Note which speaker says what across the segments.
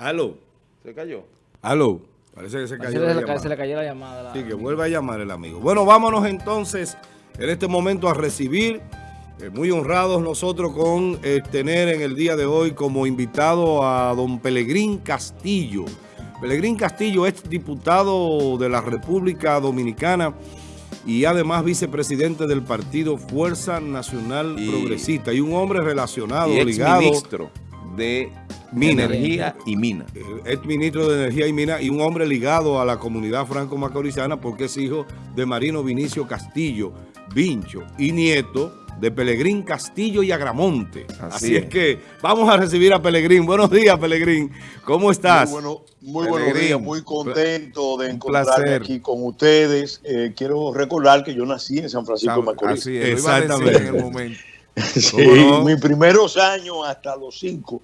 Speaker 1: Aló.
Speaker 2: ¿Se cayó?
Speaker 1: Aló. Parece que se cayó,
Speaker 3: la,
Speaker 1: llamada.
Speaker 3: se le cayó la llamada.
Speaker 1: Sí, que vuelva a llamar el amigo. Bueno, vámonos entonces en este momento a recibir, eh, muy honrados nosotros con eh, tener en el día de hoy como invitado a don Pelegrín Castillo. Pelegrín Castillo es diputado de la República Dominicana y además vicepresidente del partido Fuerza Nacional
Speaker 2: Y-
Speaker 1: Progresista y un hombre relacionado,
Speaker 2: y
Speaker 1: ligado,
Speaker 2: de
Speaker 1: Mina.
Speaker 2: Energía y Mina.
Speaker 1: ex ministro de Energía y Minas y un hombre ligado a la comunidad franco-macorizana porque es hijo de Marino Vinicio Castillo, Vincho y nieto de Pelegrín Castillo y Agramonte. Así,
Speaker 2: Así
Speaker 1: es.
Speaker 2: es.
Speaker 1: que vamos a recibir a Pelegrín. Buenos días, Pelegrín. ¿Cómo estás?
Speaker 4: Muy, bueno, muy buenos días, muy contento de encontrarme aquí con ustedes. Eh, quiero recordar que yo nací en San Francisco de Macorís.
Speaker 2: Así es, lo iba a decir
Speaker 1: Exactamente.
Speaker 2: en el momento.
Speaker 4: Sí. Mis primeros años hasta los cinco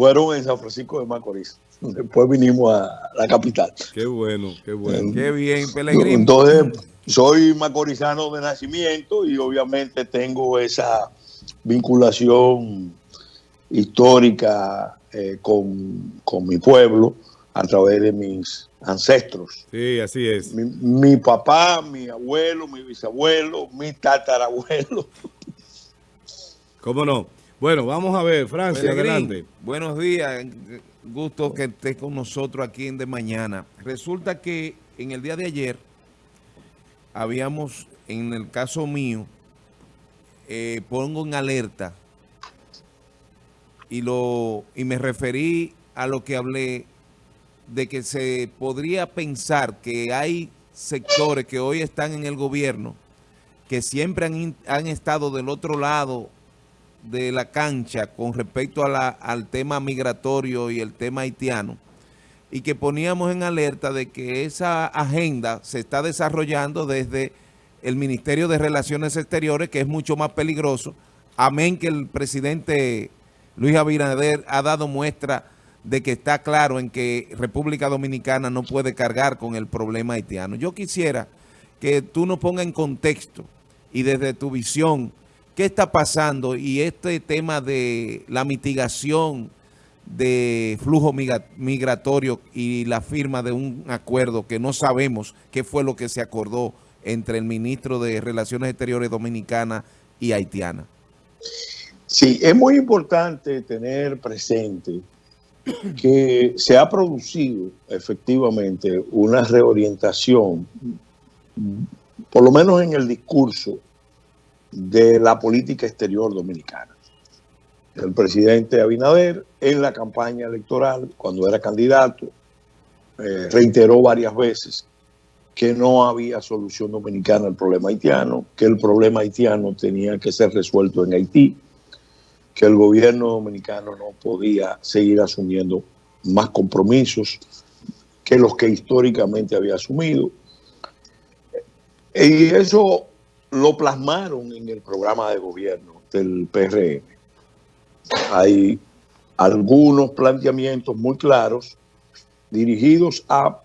Speaker 4: fueron en San Francisco de Macorís. Después vinimos a la capital.
Speaker 1: Qué bueno, qué bueno.
Speaker 2: Qué bien, Pelegrín.
Speaker 4: Entonces, soy macorizano de nacimiento y obviamente tengo esa vinculación histórica eh, con, con mi pueblo a través de mis ancestros.
Speaker 1: Sí, así es.
Speaker 4: Mi, mi papá, mi abuelo, mi bisabuelo, mi tatarabuelo.
Speaker 1: ¿Cómo no? Bueno, vamos a ver, Francia,
Speaker 2: Pelegrín,
Speaker 1: adelante.
Speaker 2: buenos días. Gusto que estés con nosotros aquí en De Mañana. Resulta que en el día de ayer habíamos, en el caso mío, eh, pongo en alerta y, lo, y me referí a lo que hablé de que se podría pensar que hay sectores que hoy están en el gobierno que siempre han, han estado del otro lado de la cancha con respecto a la- al tema migratorio y el tema haitiano y que poníamos en alerta de que esa agenda se está desarrollando desde el Ministerio de Relaciones Exteriores, que es mucho más peligroso, amén que el presidente Luis Abinader ha dado muestra de que está claro en que República Dominicana no puede cargar con el problema haitiano. Yo quisiera que tú nos pongas en contexto y desde tu visión, ¿qué está pasando? Y este tema de la mitigación de flujo migra- migratorio y la firma de un acuerdo que no sabemos qué fue lo que se acordó entre el ministro de Relaciones Exteriores Dominicana y Haitiana.
Speaker 4: Sí, es muy importante tener presente que se ha producido efectivamente una reorientación, por lo menos en el discurso de la política exterior dominicana. El presidente Abinader en la campaña electoral, cuando era candidato, eh, reiteró varias veces que no había solución dominicana al problema haitiano, que el problema haitiano tenía que ser resuelto en Haití, que el gobierno dominicano no podía seguir asumiendo más compromisos que los que históricamente había asumido. Y eso lo plasmaron en el programa de gobierno del PRM. Hay algunos planteamientos muy claros dirigidos a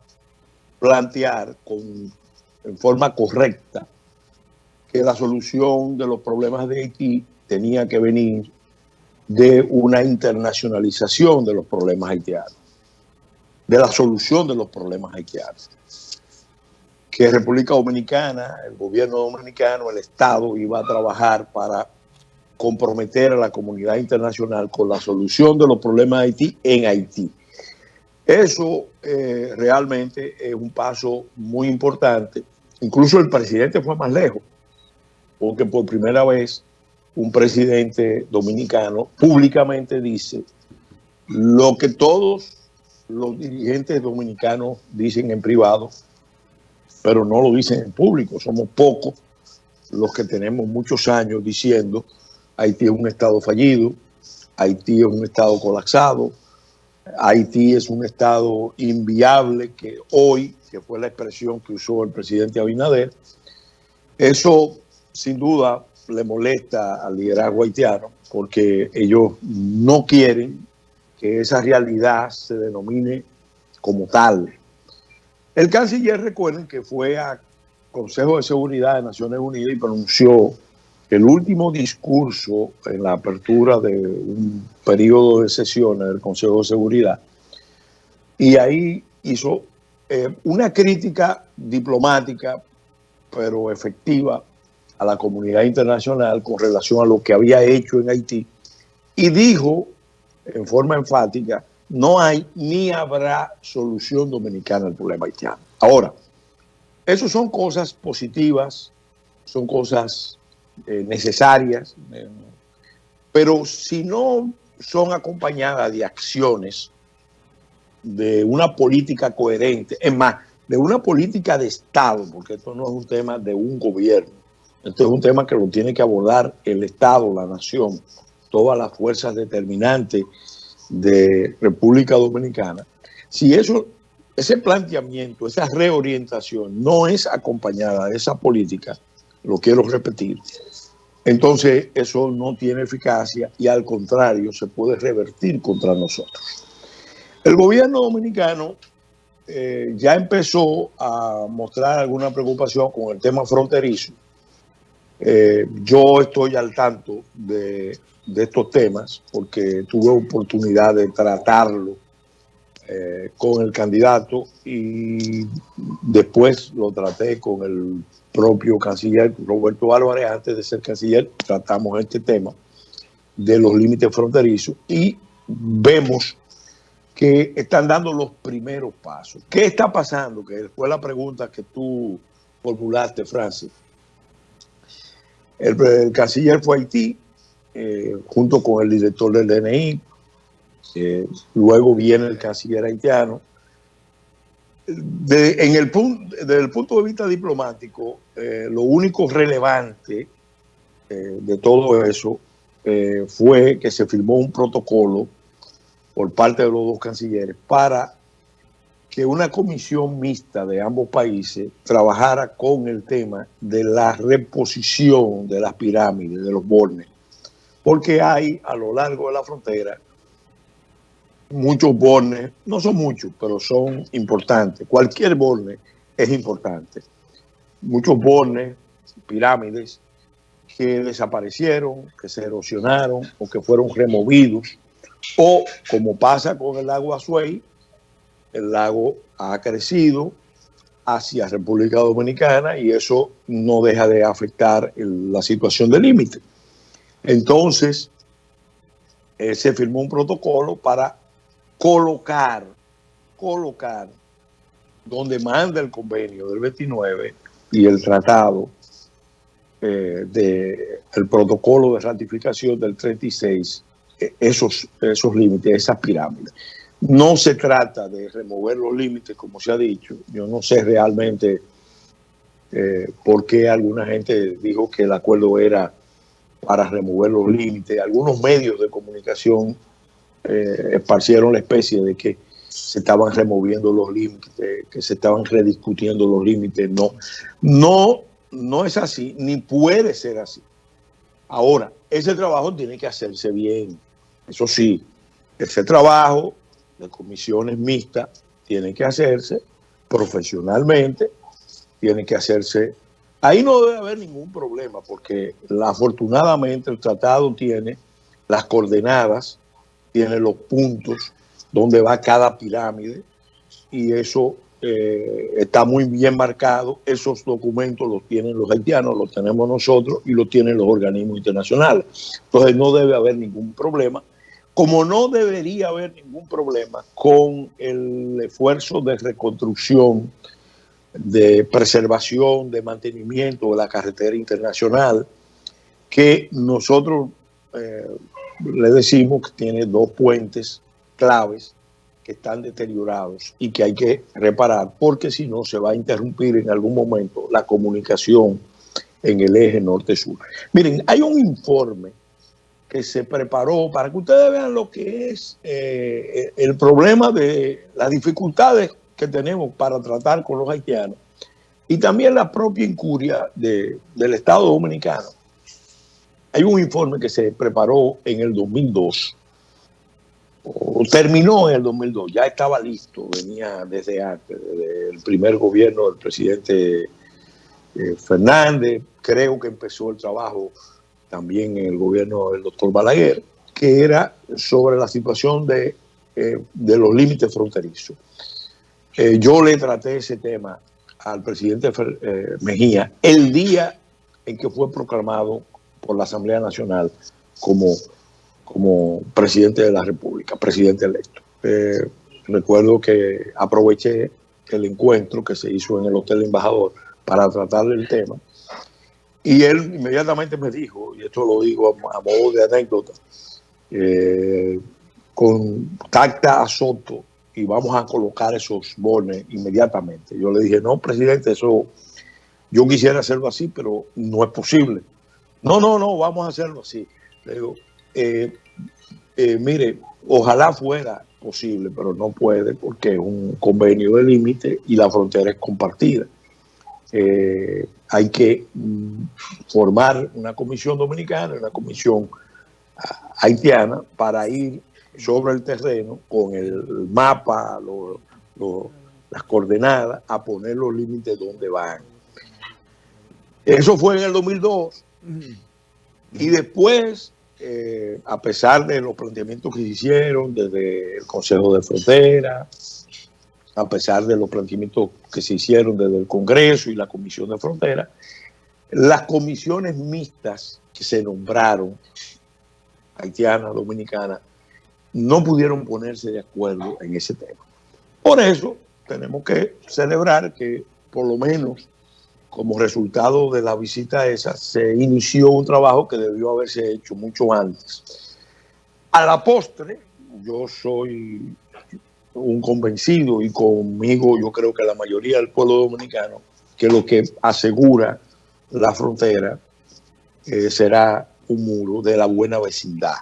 Speaker 4: plantear con, en forma correcta que la solución de los problemas de Haití tenía que venir de una internacionalización de los problemas haitianos, de la solución de los problemas haitianos. Que República Dominicana, el gobierno dominicano, el Estado iba a trabajar para comprometer a la comunidad internacional con la solución de los problemas de Haití en Haití. Eso eh, realmente es un paso muy importante. Incluso el presidente fue más lejos, porque por primera vez un presidente dominicano públicamente dice lo que todos los dirigentes dominicanos dicen en privado, pero no lo dicen en público. Somos pocos los que tenemos muchos años diciendo Haití es un estado fallido, Haití es un estado colapsado, Haití es un estado inviable que hoy, que fue la expresión que usó el presidente Abinader, eso sin duda le molesta al liderazgo haitiano porque ellos no quieren que esa realidad se denomine como tal. El canciller, recuerden que fue a Consejo de Seguridad de Naciones Unidas y pronunció el último discurso en la apertura de un periodo de sesiones del Consejo de Seguridad, y ahí hizo eh, una crítica diplomática, pero efectiva, a la comunidad internacional con relación a lo que había hecho en Haití. Y dijo en forma enfática, no hay ni habrá solución dominicana al problema haitiano. Ahora, eso son cosas positivas, son cosas eh, necesarias, eh, pero si no son acompañadas de acciones, de una política coherente, es más, de una política de Estado, porque esto no es un tema de un gobierno, esto es un tema que lo tiene que abordar el Estado, la nación, todas las fuerzas determinantes de República Dominicana. Si eso, ese planteamiento, esa reorientación no es acompañada de esa política, lo quiero repetir, entonces eso no tiene eficacia y al contrario se puede revertir contra nosotros. El gobierno dominicano eh, ya empezó a mostrar alguna preocupación con el tema fronterizo. Eh, yo estoy al tanto de, estos temas porque tuve oportunidad de tratarlo eh, con el candidato y después lo traté con el propio canciller Roberto Álvarez, antes de ser canciller, tratamos este tema de los límites fronterizos y vemos que están dando los primeros pasos. ¿Qué está pasando? Que fue la pregunta que tú formulaste, Francis. El, canciller fue Haití, eh, junto con el director del DNI. Eh, luego viene el canciller haitiano. en el punto, desde el punto de vista diplomático, eh, lo único relevante de todo eso fue que se firmó un protocolo por parte de los dos cancilleres para que una comisión mixta de ambos países trabajara con el tema de la reposición de las pirámides, de los bornes, porque hay a lo largo de la frontera muchos bornes, no son muchos, pero son importantes. Cualquier borne es importante. Muchos bornes, pirámides, que desaparecieron, que se erosionaron o que fueron removidos o como pasa con el lago Azuay, el lago ha crecido hacia República Dominicana y eso no deja de afectar la situación de límite. Entonces, eh, se firmó un protocolo para colocar, colocar, donde manda el convenio del 29 y el tratado eh, del protocolo de ratificación del 36 esos, esos límites, esas pirámides. No se trata de remover los límites, como se ha dicho. Yo no sé realmente eh, por qué alguna gente dijo que el acuerdo era para remover los límites. Algunos medios de comunicación eh, esparcieron la especie de que se estaban removiendo los límites, que se estaban rediscutiendo los límites. No, no, no es así, ni puede ser así. Ahora, ese trabajo tiene que hacerse bien. Eso sí, ese trabajo de comisiones mixtas tiene que hacerse profesionalmente, tiene que hacerse... Ahí no debe haber ningún problema porque afortunadamente el tratado tiene las coordenadas, tiene los puntos donde va cada pirámide y eso eh, está muy bien marcado. Esos documentos los tienen los haitianos, los tenemos nosotros y los tienen los organismos internacionales. Entonces no debe haber ningún problema como no debería haber ningún problema con el esfuerzo de reconstrucción, de preservación, de mantenimiento de la carretera internacional, que nosotros eh, le decimos que tiene dos puentes claves que están deteriorados y que hay que reparar, porque si no se va a interrumpir en algún momento la comunicación en el eje norte-sur. Miren, hay un informe que se preparó para que ustedes vean lo que es eh, el problema de las dificultades que tenemos para tratar con los haitianos y también la propia incuria del Estado Dominicano. Hay un informe que se preparó en el 2002, o terminó en el 2002, ya estaba listo, venía desde antes, desde el primer gobierno del presidente eh, Fernández, creo que empezó el trabajo también en el gobierno del doctor Balaguer, que era sobre la situación de eh, de los límites fronterizos. Eh, yo le traté ese tema al presidente Mejía el día en que fue proclamado por la Asamblea Nacional como, como presidente de la República, presidente electo. recuerdo que aproveché el encuentro que se hizo en el Hotel Embajador para tratar el tema. Y él inmediatamente me dijo, y esto lo digo a, modo de anécdota, eh, contacta a Soto y vamos a colocar esos bones inmediatamente. Yo le dije, no, presidente, eso yo quisiera hacerlo así, pero no es posible. No, no, no, vamos a hacerlo así. Le digo, eh, eh, mire, ojalá fuera posible, pero no puede porque es un convenio de límite y la frontera es compartida. Eh, hay que mm, formar una comisión dominicana, una comisión ah, haitiana para ir sobre el terreno con el mapa, las coordenadas, a poner los límites donde van. Eso fue en el 2002. Y después eh, a pesar de los planteamientos que se hicieron desde el Consejo de Frontera, a pesar de los planteamientos que se hicieron desde el Congreso y la Comisión de Frontera, las comisiones mixtas que se nombraron, haitiana, dominicana, no pudieron ponerse de acuerdo en ese tema. Por eso tenemos que celebrar que por lo menos como resultado de la visita esa, se inició un trabajo que debió haberse hecho mucho antes. A la postre, yo soy un convencido y conmigo yo creo que la mayoría del pueblo dominicano, que lo que asegura la frontera eh, será un muro de la buena vecindad,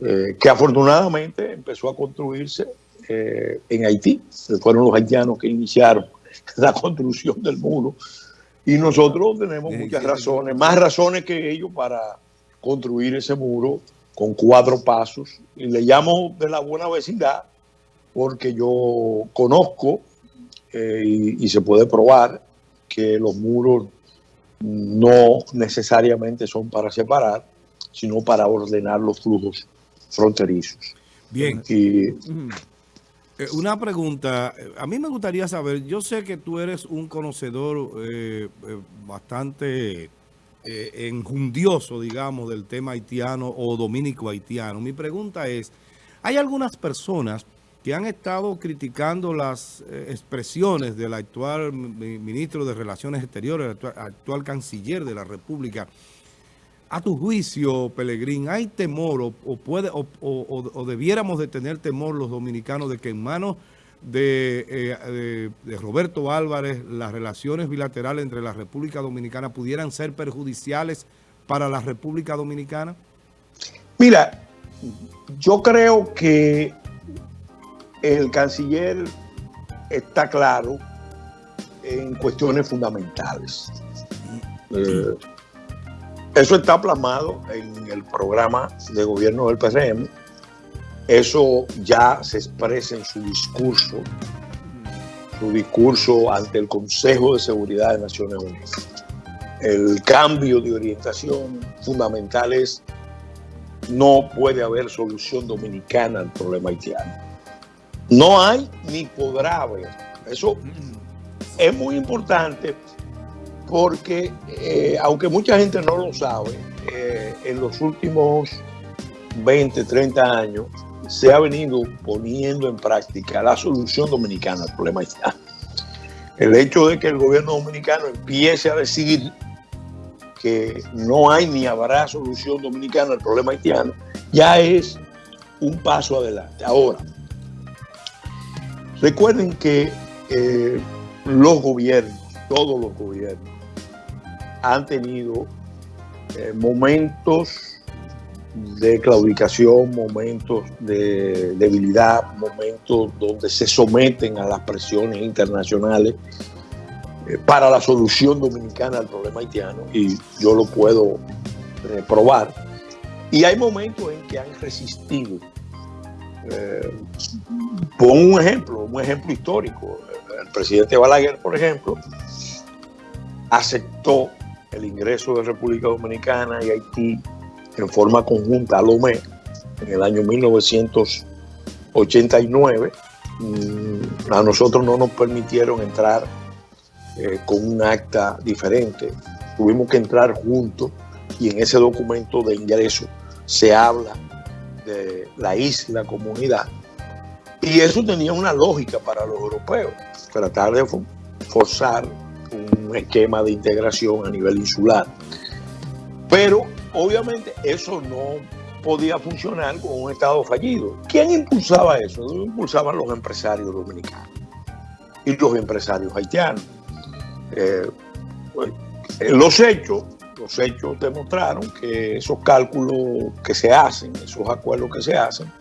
Speaker 4: eh, que afortunadamente empezó a construirse eh, en Haití. Fueron los haitianos que iniciaron la construcción del muro y nosotros tenemos muchas razones, más razones que ellos para construir ese muro con cuatro pasos. Y le llamo de la buena vecindad porque yo conozco eh, y, se puede probar que los muros no necesariamente son para separar, sino para ordenar los flujos fronterizos.
Speaker 1: Bien. Y, eh, una pregunta, eh, a mí me gustaría saber, yo sé que tú eres un conocedor eh, bastante enjundioso, digamos, del tema haitiano o dominico-haitiano. Mi pregunta es, hay algunas personas que han estado criticando las expresiones del actual ministro de Relaciones Exteriores, actual canciller de la República, a tu juicio, Pelegrín, ¿hay temor o, puede o, debiéramos de tener temor los dominicanos de que en manos eh, de, Roberto Álvarez las relaciones bilaterales entre la República Dominicana pudieran ser perjudiciales para la República Dominicana?
Speaker 4: Mira, yo creo que el canciller está claro en cuestiones fundamentales. Eh, eso está plasmado en el programa de gobierno del PRM. Eso ya se expresa en su discurso, su discurso ante el Consejo de Seguridad de Naciones Unidas. El cambio de orientación fundamental es no puede haber solución dominicana al problema haitiano. No hay ni podrá haber. Eso es muy importante porque eh, aunque mucha gente no lo sabe, eh, en los últimos 20, 30 años se ha venido poniendo en práctica la solución dominicana al problema haitiano. El hecho de que el gobierno dominicano empiece a decir que no hay ni habrá solución dominicana al problema haitiano, ya es un paso adelante. Ahora, recuerden que eh, los gobiernos, todos los gobiernos, han tenido eh, momentos de claudicación, momentos de debilidad, momentos donde se someten a las presiones internacionales eh, para la solución dominicana al problema haitiano, y yo lo puedo eh, probar. Y hay momentos en que han resistido. pongo un ejemplo, un ejemplo histórico. El presidente Balaguer, por ejemplo, aceptó el ingreso de República Dominicana y Haití en forma conjunta al OME en el año 1983 89, mm, a nosotros no nos permitieron entrar eh, con un acta diferente. Tuvimos que entrar juntos y en ese documento de ingreso se habla de la isla comunidad. Y eso tenía una lógica para los europeos, tratar de forzar esquema de integración a nivel insular. Pero obviamente eso no podía funcionar con un Estado fallido. ¿Quién impulsaba eso? Impulsaban los empresarios dominicanos y los empresarios haitianos. Eh, pues, los hechos, los hechos demostraron que esos cálculos que se hacen, esos acuerdos que se hacen,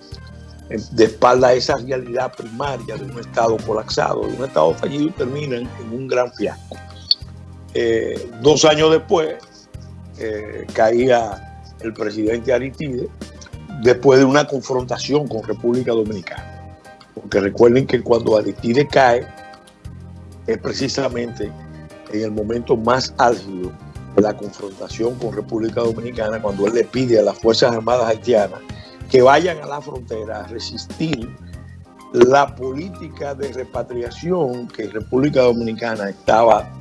Speaker 4: eh, de espalda a esa realidad primaria de un Estado colapsado, de un Estado fallido, terminan en un gran fiasco. Eh, dos años después caía el presidente Aritide después de una confrontación con República Dominicana. Porque recuerden que cuando Aritide cae es precisamente en el momento más álgido de la confrontación con República Dominicana, cuando él le pide a las Fuerzas Armadas haitianas que vayan a la frontera a resistir la política de repatriación que República Dominicana estaba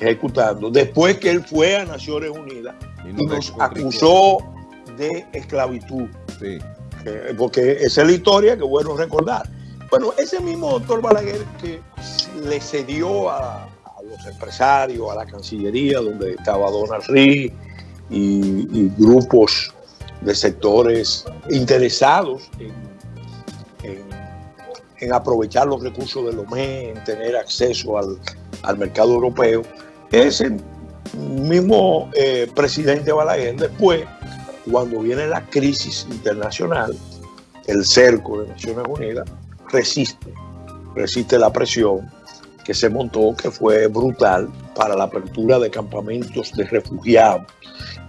Speaker 4: ejecutando después que él fue a Naciones Unidas y, nos acusó de esclavitud. Sí. Eh, porque esa es la historia que bueno recordar. Bueno, ese mismo doctor Balaguer que le cedió a, los empresarios, a la Cancillería, donde estaba Donald Ree y, grupos de sectores interesados en, en, aprovechar los recursos del OME, en tener acceso al, al mercado europeo. Ese mismo eh, presidente Balaguer después, cuando viene la crisis internacional, el cerco de Naciones Unidas resiste, resiste la presión que se montó, que fue brutal para la apertura de campamentos de refugiados.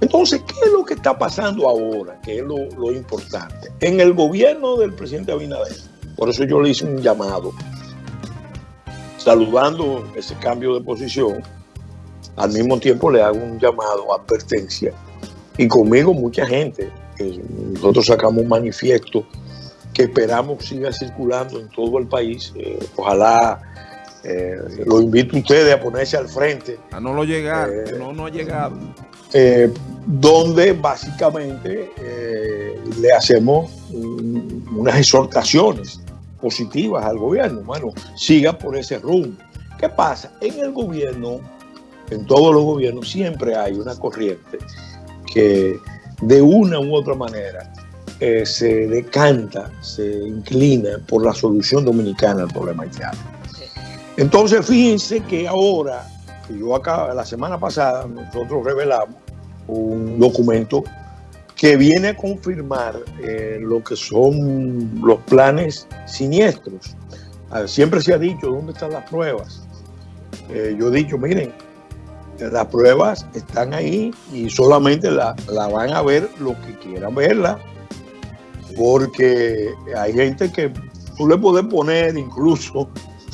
Speaker 4: Entonces, ¿qué es lo que está pasando ahora? ¿Qué es lo importante? En el gobierno del presidente Abinader, por eso yo le hice un llamado, saludando ese cambio de posición, al mismo tiempo le hago un llamado, advertencia, y conmigo mucha gente. Nosotros sacamos un manifiesto que esperamos siga circulando en todo el país. Eh, ojalá eh, lo invito a ustedes a ponerse al frente.
Speaker 2: A no lo llegar, eh, no, no ha llegado.
Speaker 4: donde básicamente le hacemos unas exhortaciones positivas al gobierno. Bueno, siga por ese rumbo. ¿Qué pasa? En el gobierno en todos los gobiernos siempre hay una corriente que de una u otra manera eh, se decanta, se inclina por la solución dominicana al problema haitiano. Entonces fíjense que ahora, yo acá, la semana pasada, nosotros revelamos un documento que viene a confirmar eh, lo que son los planes siniestros. Siempre se ha dicho, ¿dónde están las pruebas? Eh, yo he dicho, miren, las pruebas están ahí y solamente la, van a ver los que quieran verla, porque hay gente que tú le puedes poner incluso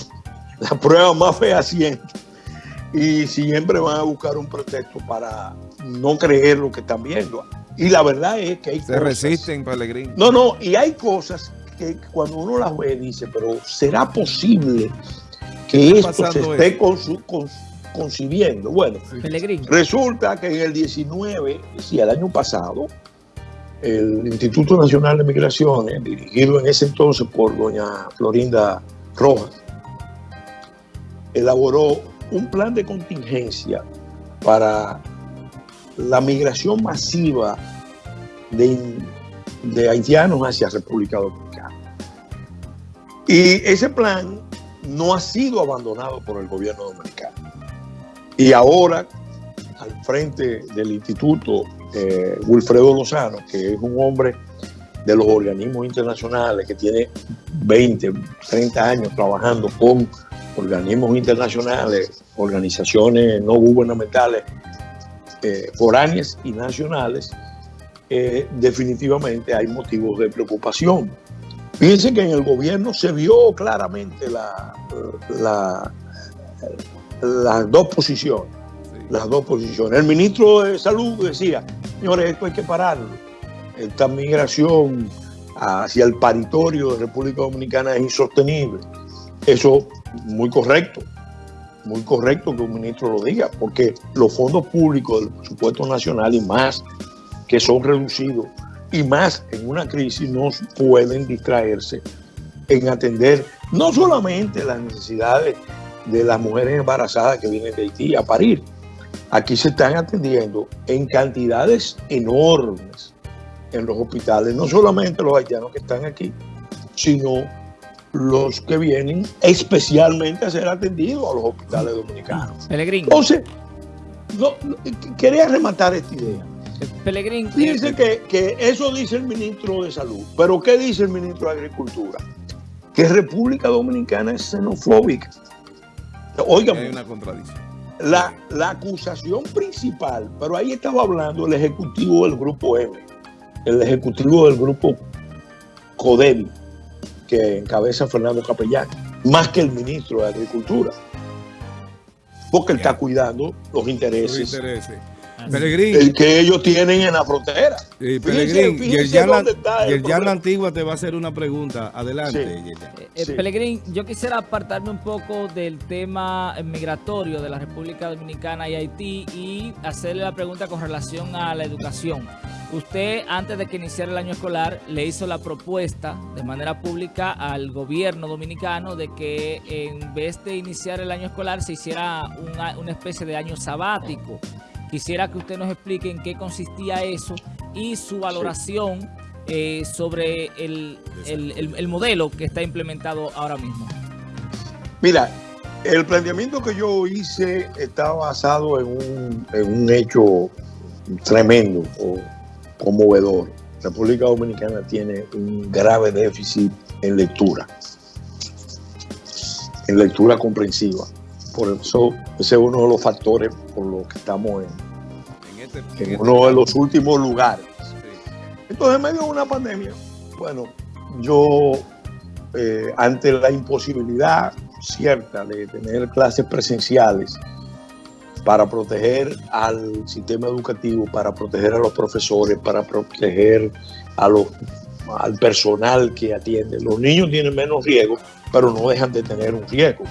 Speaker 4: la prueba más fehaciente y siempre van a buscar un pretexto para no creer lo que están viendo. Y la verdad es que hay
Speaker 2: Se resisten, Pellegrín.
Speaker 4: No, no, y hay cosas que cuando uno las ve dice, pero ¿será posible que esto se esté con su, con, concibiendo. Bueno, resulta que en el 19, sí, el año pasado, el Instituto Nacional de Migraciones, dirigido en ese entonces por doña Florinda Rojas, elaboró un plan de contingencia para la migración masiva de, de haitianos hacia República Dominicana. Y ese plan no ha sido abandonado por el gobierno dominicano. Y ahora, al frente del instituto, eh, Wilfredo Lozano, que es un hombre de los organismos internacionales, que tiene 20, 30 años trabajando con organismos internacionales, organizaciones no gubernamentales, eh, foráneas y nacionales, eh, definitivamente hay motivos de preocupación. Fíjense que en el gobierno se vio claramente la, la las dos posiciones. Las dos posiciones. El ministro de Salud decía, señores, esto hay que pararlo. Esta migración hacia el paritorio de República Dominicana es insostenible. Eso muy correcto, muy correcto que un ministro lo diga, porque los fondos públicos del presupuesto nacional y más que son reducidos y más en una crisis no pueden distraerse en atender no solamente las necesidades de las mujeres embarazadas que vienen de Haití a parir, aquí se están atendiendo en cantidades enormes en los hospitales, no solamente los haitianos que están aquí, sino los que vienen especialmente a ser atendidos a los hospitales dominicanos.
Speaker 3: Pelegrín.
Speaker 4: Entonces, no, quería rematar esta idea.
Speaker 3: Pelegrín.
Speaker 4: Dice que, que eso dice el ministro de Salud, pero ¿qué dice el ministro de Agricultura? Que República Dominicana es xenofóbica. Oigan,
Speaker 2: Hay una contradicción.
Speaker 4: la, la acusación principal, pero ahí estaba hablando el ejecutivo del grupo M, el ejecutivo del grupo CODEM, que encabeza Fernando Capellán, más que el ministro de Agricultura, porque él está cuidando los intereses.
Speaker 3: Así.
Speaker 1: Pelegrín,
Speaker 4: el que ellos tienen en la frontera. Fíjense-
Speaker 1: Pelegrín,
Speaker 4: fíjense
Speaker 1: Yerjan la, la. Antigua te va a hacer una pregunta. Adelante,
Speaker 4: Sí.
Speaker 3: Eh, eh,
Speaker 4: Sí.
Speaker 3: Pelegrín, yo quisiera apartarme un poco del tema migratorio de la República Dominicana y Haití y hacerle la pregunta con relación a la educación. Usted, antes de que iniciara el año escolar, le hizo la propuesta de manera pública al gobierno dominicano de que en vez de iniciar el año escolar se hiciera una, una especie de año sabático. Quisiera que usted nos explique en qué consistía eso y su valoración eh, sobre el, el- el- el modelo que está implementado ahora mismo.
Speaker 4: Mira, el planteamiento que yo hice está basado en un, en un hecho tremendo o conmovedor. República Dominicana tiene un grave déficit en lectura, en lectura comprensiva. Por eso ese es uno de los factores por los que estamos en,
Speaker 2: En este, en
Speaker 4: en
Speaker 2: este-
Speaker 4: uno de los últimos lugares.
Speaker 2: sí.
Speaker 4: Entonces, en medio de una pandemia, bueno, yo, eh, ante la imposibilidad cierta de tener clases presenciales para proteger al sistema educativo, para proteger a los profesores, para proteger a los, al personal que atiende. Los niños tienen menos riesgo, pero no dejan de tener un riesgo.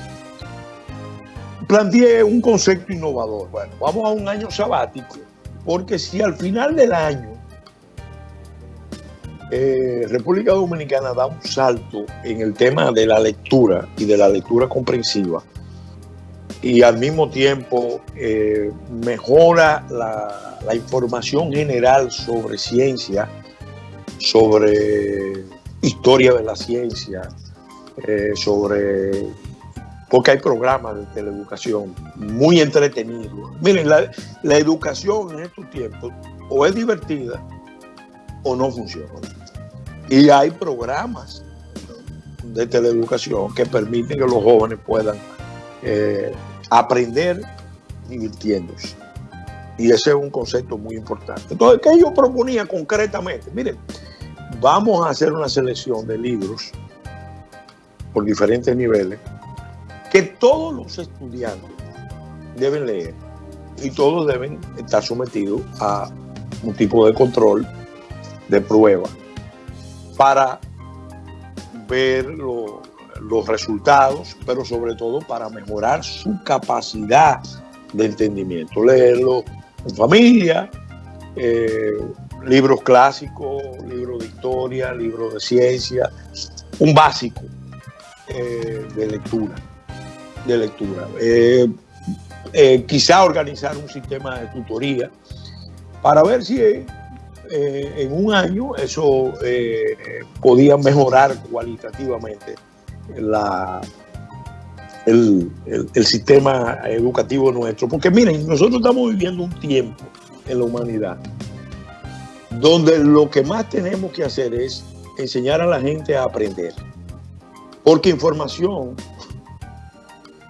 Speaker 4: Planteé un concepto innovador. Bueno, vamos a un año sabático, porque si al final del año eh, República Dominicana da un salto en el tema de la lectura y de la lectura comprensiva y al mismo tiempo eh, mejora la, información general sobre ciencia, sobre historia de la ciencia, eh, sobre... Porque hay programas de teleeducación muy entretenidos. Miren, la, educación en estos tiempos o es divertida o no funciona. Y hay programas de teleeducación que permiten que los jóvenes puedan eh, aprender divirtiéndose. Y ese es un concepto muy importante. Entonces, ¿qué yo proponía concretamente? Miren, vamos a hacer una selección de libros por diferentes niveles que todos los estudiantes deben leer y todos deben estar sometidos a un tipo de control de prueba para ver lo- los resultados, pero sobre todo para mejorar su capacidad de entendimiento. Leerlo en familia, eh, libros clásicos, libros de historia, libros de ciencia, un básico eh, de lectura. De lectura. Eh, eh, quizá organizar un sistema de tutoría para ver si eh, en un año eso podía mejorar cualitativamente la, el- el sistema educativo nuestro. Porque miren, nosotros estamos viviendo un tiempo en la humanidad donde lo que más tenemos que hacer es enseñar a la gente a aprender. Porque información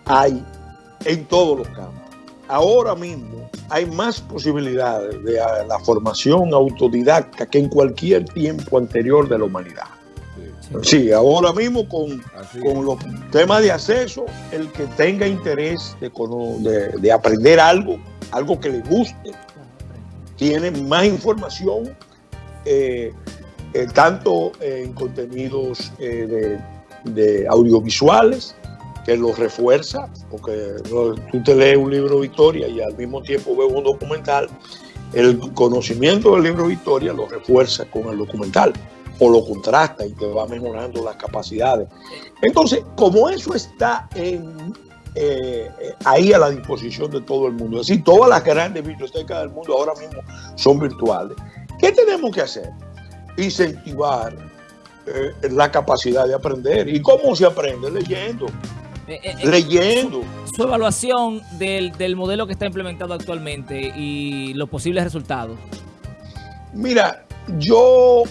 Speaker 4: hay en todos los campos. Ahora mismo hay más posibilidades de ah, la formación autodidacta que en cualquier tiempo anterior de la humanidad. Sí, ahora mismo con, con los temas de acceso, el que tenga interés de, de- de aprender algo, algo que le guste, tiene más información eh, eh, tanto en contenidos eh, de, de, audiovisuales, que los refuerza, porque tú te lees un libro Victoria y al mismo tiempo ves un documental, el conocimiento del libro Victoria lo refuerza con el documental o lo contrasta y te va mejorando las capacidades. Entonces, como eso está eh, ahí a la disposición de todo el mundo, es decir, todas las grandes bibliotecas del mundo ahora mismo son virtuales, ¿qué tenemos que hacer? Incentivar eh, la capacidad de aprender. ¿Y cómo se aprende? Leyendo. Eh, eh, eh leyendo.
Speaker 3: Su, su evaluación del, del modelo que está implementado actualmente y los posibles resultados.
Speaker 4: Mira, yo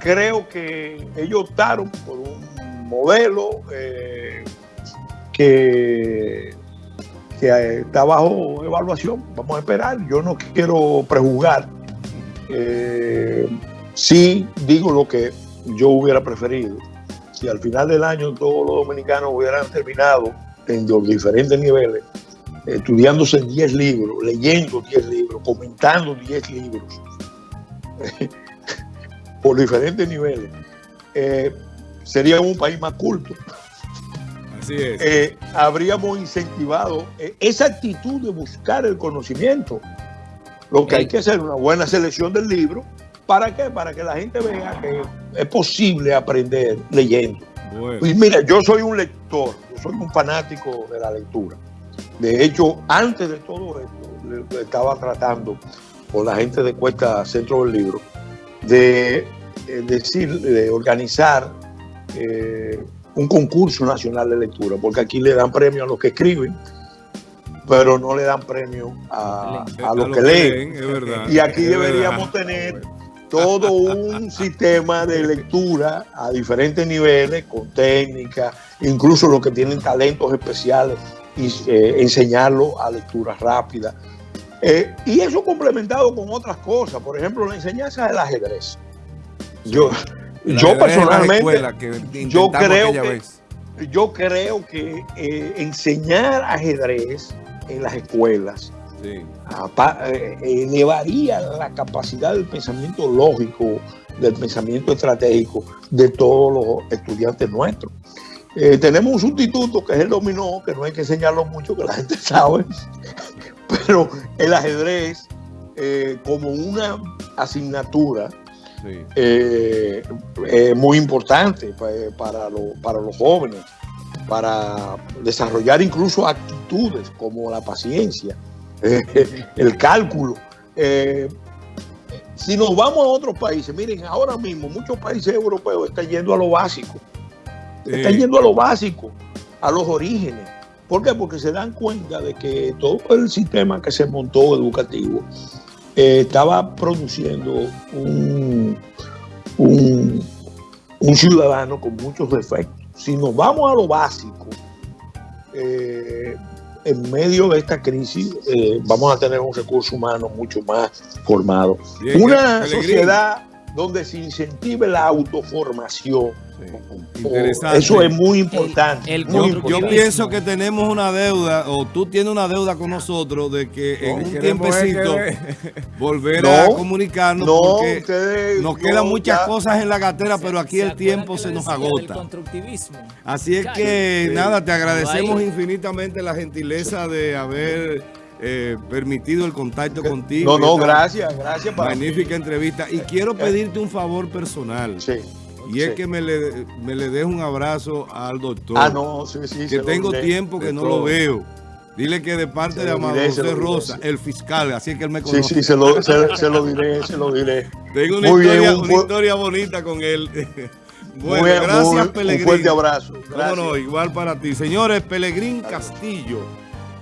Speaker 4: creo que ellos optaron por un modelo eh, que, que, está bajo evaluación. Vamos a esperar. Yo no quiero prejuzgar. Eh, sí digo lo que yo hubiera preferido. Si al final del año todos los dominicanos hubieran terminado en los diferentes niveles, estudiándose 10 libros, leyendo 10 libros, comentando 10 libros, por diferentes niveles, eh, sería un país más culto.
Speaker 1: Así es.
Speaker 4: Eh, habríamos incentivado eh, esa actitud de buscar el conocimiento. Lo que hay que hacer es una buena selección del libro. ¿Para qué? Para que la gente vea que es posible aprender leyendo. Bueno. Y mira, yo soy un lector, yo soy un fanático de la lectura. De hecho, antes de todo esto, estaba tratando con la gente de Cuesta Centro del Libro de decir, de organizar eh, un concurso nacional de lectura, porque aquí le dan premio a los que escriben, pero no le dan premio a, a los que leen.
Speaker 1: leen
Speaker 4: y aquí deberíamos tener todo un sistema de lectura a diferentes niveles, con técnica, incluso los que tienen talentos especiales, y eh, enseñarlo a lectura rápida. Eh, y eso complementado con otras cosas, por ejemplo, la enseñanza del ajedrez. Yo, yo personalmente, que yo, creo que, yo creo que eh, enseñar ajedrez en las escuelas sí. Eh, elevaría la capacidad del pensamiento lógico, del pensamiento estratégico de todos los estudiantes nuestros. Eh, tenemos un sustituto que es el dominó, que no hay que enseñarlo mucho, que la gente sabe, pero el ajedrez eh, como una asignatura sí. eh, muy importante para, lo, para los jóvenes, para desarrollar incluso actitudes como la paciencia, el cálculo. Eh, si nos vamos a otros países, miren, ahora mismo muchos países europeos están yendo a lo básico, están yendo a lo básico, a los orígenes. ¿Por qué? Porque se dan cuenta de que todo el sistema que se montó educativo eh, estaba produciendo un, un, un, ciudadano con muchos defectos. Si nos vamos a lo básico, eh, en medio de esta crisis eh, vamos a tener un recurso humano mucho más formado. Bien, Una sociedad donde se incentive la autoformación. Sí. Eso es muy importante.
Speaker 1: El, el
Speaker 4: muy
Speaker 1: yo, importante. yo, pienso que tenemos una deuda, o tú tienes una deuda con nosotros, de que no, en un tiempecito que... volver no, a comunicarnos,
Speaker 4: no,
Speaker 1: porque
Speaker 4: ustedes,
Speaker 1: nos quedan muchas ya. cosas en la cartera, pero aquí el tiempo se nos agota. Así es que, sí. nada, te agradecemos infinitamente la gentileza de haber... Eh, permitido el contacto contigo.
Speaker 4: No, no, gracias, gracias.
Speaker 1: Para magnífica mí. entrevista. Y quiero pedirte un favor personal.
Speaker 4: Sí.
Speaker 1: Y es que me le, me le des un abrazo al doctor.
Speaker 4: Ah, no, sí, sí.
Speaker 1: Que tengo tiempo que no todo. lo veo. Dile que de parte de Amado José Rosa, el fiscal, así es que él me conoce.
Speaker 4: Sí, sí, se lo, se, se lo diré, se lo diré.
Speaker 1: Tengo una, historia, bien, un, una historia, bonita con él. Bueno, muy, gracias, muy, Pelegrín.
Speaker 4: Un fuerte abrazo.
Speaker 1: Gracias. No, no, igual para ti. Señores, Pelegrín Castillo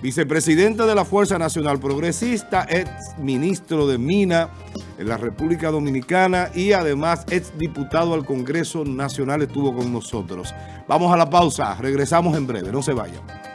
Speaker 1: vicepresidente de la Fuerza Nacional Progresista, ex ministro de Mina en la República Dominicana y además ex diputado al Congreso Nacional estuvo con nosotros. Vamos a la pausa, regresamos en breve, no se vayan.